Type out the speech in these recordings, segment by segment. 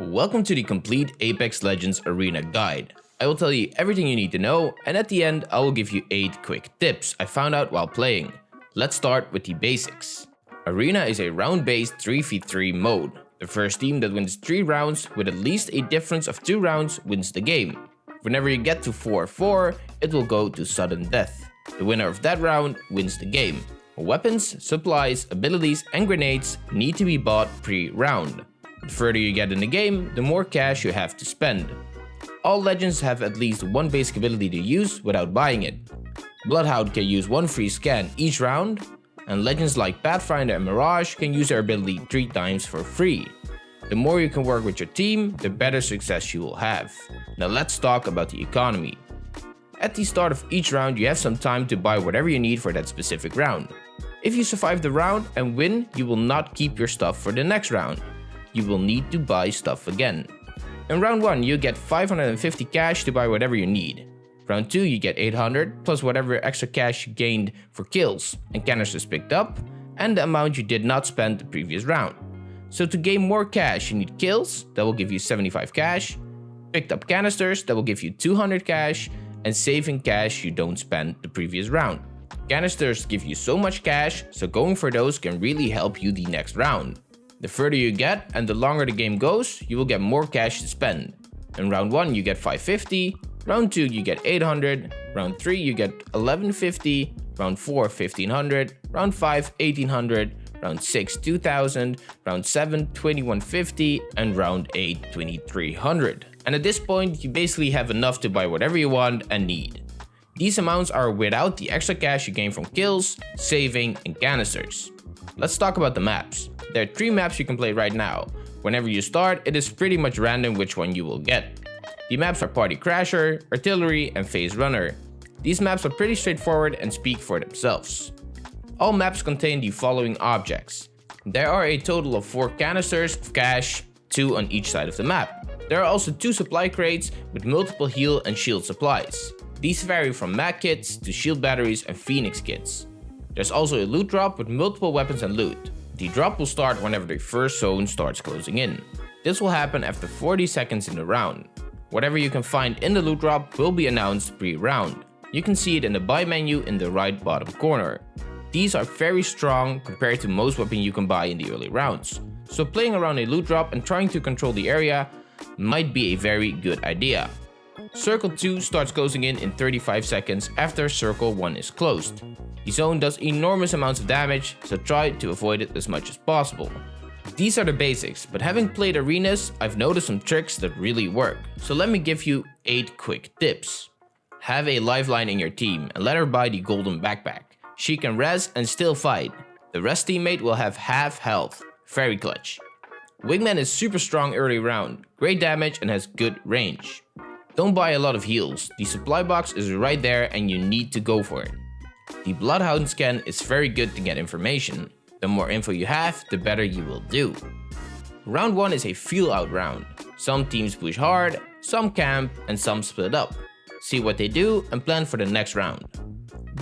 Welcome to the complete Apex Legends Arena guide. I will tell you everything you need to know and at the end I will give you 8 quick tips I found out while playing. Let's start with the basics. Arena is a round-based 3v3 mode. The first team that wins 3 rounds with at least a difference of 2 rounds wins the game. Whenever you get to 4-4, it will go to sudden death. The winner of that round wins the game. Weapons, supplies, abilities and grenades need to be bought pre-round. The further you get in the game, the more cash you have to spend. All legends have at least one basic ability to use without buying it. Bloodhound can use one free scan each round, and legends like Pathfinder and Mirage can use their ability 3 times for free. The more you can work with your team, the better success you will have. Now let's talk about the economy. At the start of each round you have some time to buy whatever you need for that specific round. If you survive the round and win, you will not keep your stuff for the next round you will need to buy stuff again. In round 1 you get 550 cash to buy whatever you need. Round 2 you get 800 plus whatever extra cash you gained for kills and canisters picked up and the amount you did not spend the previous round. So to gain more cash you need kills that will give you 75 cash, picked up canisters that will give you 200 cash and saving cash you don't spend the previous round. Canisters give you so much cash so going for those can really help you the next round. The further you get and the longer the game goes, you will get more cash to spend. In round 1 you get 550, round 2 you get 800, round 3 you get 1150, round 4 1500, round 5 1800, round 6 2000, round 7 2150, and round 8 2300. And at this point you basically have enough to buy whatever you want and need. These amounts are without the extra cash you gain from kills, saving, and canisters. Let's talk about the maps. There are three maps you can play right now. Whenever you start, it is pretty much random which one you will get. The maps are Party Crasher, Artillery, and Phase Runner. These maps are pretty straightforward and speak for themselves. All maps contain the following objects. There are a total of 4 canisters of cash, 2 on each side of the map. There are also 2 supply crates with multiple heal and shield supplies. These vary from med kits to shield batteries and phoenix kits. There's also a loot drop with multiple weapons and loot. The drop will start whenever the first zone starts closing in. This will happen after 40 seconds in the round. Whatever you can find in the loot drop will be announced pre-round. You can see it in the buy menu in the right bottom corner. These are very strong compared to most weapons you can buy in the early rounds. So playing around a loot drop and trying to control the area might be a very good idea. Circle 2 starts closing in in 35 seconds after Circle 1 is closed. The zone does enormous amounts of damage, so try to avoid it as much as possible. These are the basics, but having played arenas, I've noticed some tricks that really work. So let me give you 8 quick tips. Have a lifeline in your team and let her buy the golden backpack. She can res and still fight. The rest teammate will have half health. Very clutch. Wingman is super strong early round, great damage and has good range. Don't buy a lot of heals, the supply box is right there and you need to go for it. The Bloodhound scan is very good to get information. The more info you have, the better you will do. Round 1 is a feel out round. Some teams push hard, some camp, and some split up. See what they do and plan for the next round.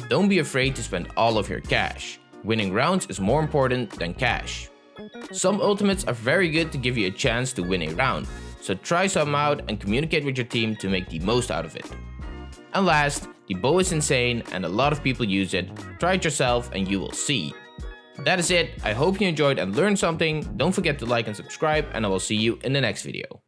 Don't be afraid to spend all of your cash. Winning rounds is more important than cash. Some ultimates are very good to give you a chance to win a round, so try some out and communicate with your team to make the most out of it. And last, the bow is insane and a lot of people use it. Try it yourself and you will see. That is it. I hope you enjoyed and learned something. Don't forget to like and subscribe and I will see you in the next video.